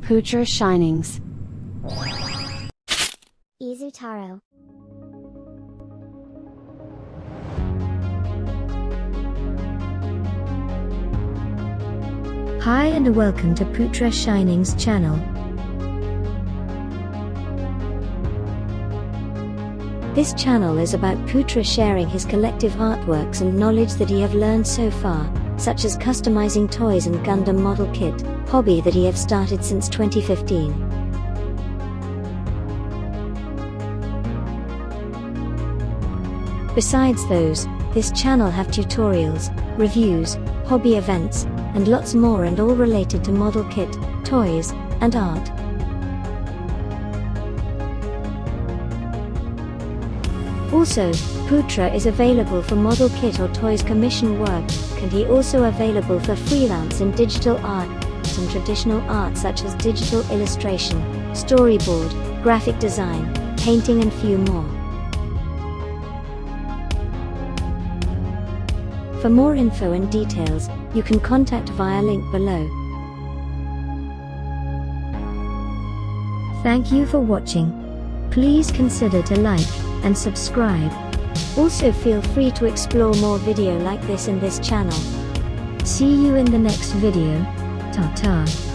Putra Shinings. Izutaro. Hi and welcome to Putra Shining's channel. This channel is about Putra sharing his collective artworks and knowledge that he have learned so far, such as customizing toys and Gundam model kit, hobby that he have started since 2015. Besides those, this channel have tutorials, reviews, hobby events, and lots more and all related to model kit, toys, and art. Also, Putra is available for model kit or toys commission work, and he also available for freelance in digital art and traditional art such as digital illustration, storyboard, graphic design, painting and few more. For more info and details, you can contact via link below. Thank you for watching. Please consider to like and subscribe. Also feel free to explore more video like this in this channel. See you in the next video. Ta-ta.